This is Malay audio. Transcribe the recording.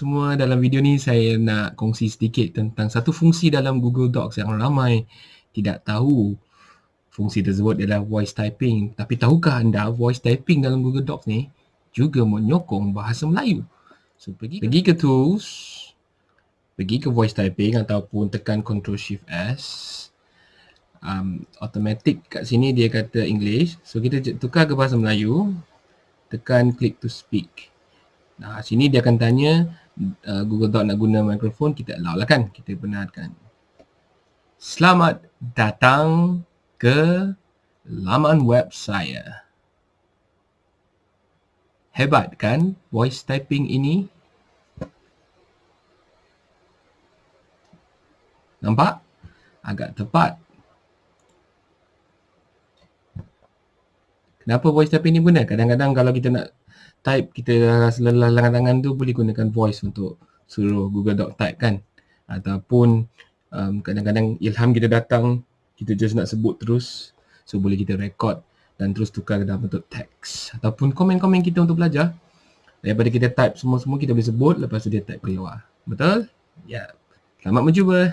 semua dalam video ni saya nak kongsi sedikit tentang satu fungsi dalam Google Docs yang ramai. Tidak tahu fungsi tersebut adalah voice typing. Tapi tahukah anda voice typing dalam Google Docs ni juga menyokong bahasa Melayu? So pergi pergi ke tools pergi ke voice typing ataupun tekan control shift S. Um, automatic kat sini dia kata English. So kita tukar ke bahasa Melayu. Tekan click to speak. Nah, sini dia akan tanya uh, Google Doc nak guna mikrofon, kita allow lah kan. Kita benarkan. Selamat datang ke laman web saya. Hebat kan voice typing ini? Nampak? Agak tepat. Kenapa voice typing ni guna? Kadang-kadang kalau kita nak type kita lelah lengan tangan tu boleh gunakan voice untuk suruh Google Doc type kan. Ataupun um, kadang-kadang ilham kita datang kita just nak sebut terus. So boleh kita record dan terus tukar dalam bentuk teks ataupun komen-komen kita untuk belajar. Daripada kita type semua-semua kita boleh sebut lepas tu dia type keluar. Betul? ya. Selamat mencuba